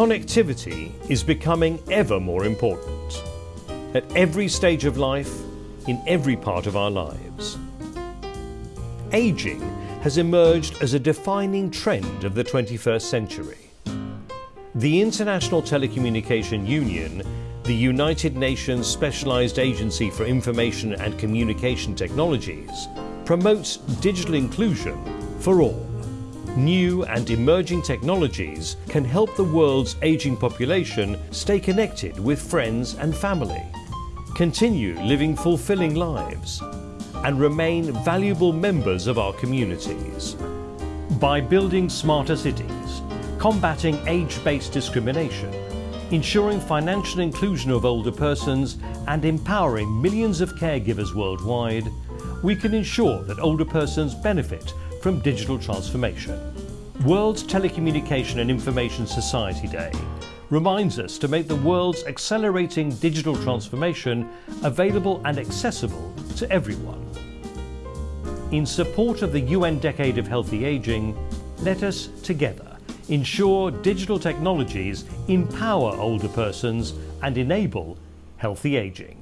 Connectivity is becoming ever more important at every stage of life, in every part of our lives. Ageing has emerged as a defining trend of the 21st century. The International Telecommunication Union, the United Nations Specialized Agency for Information and Communication Technologies, promotes digital inclusion for all. New and emerging technologies can help the world's aging population stay connected with friends and family, continue living fulfilling lives, and remain valuable members of our communities. By building smarter cities, combating age-based discrimination, ensuring financial inclusion of older persons and empowering millions of caregivers worldwide, we can ensure that older persons benefit from digital transformation. World Telecommunication and Information Society Day reminds us to make the world's accelerating digital transformation available and accessible to everyone. In support of the UN Decade of Healthy Aging, let us together ensure digital technologies empower older persons and enable healthy aging.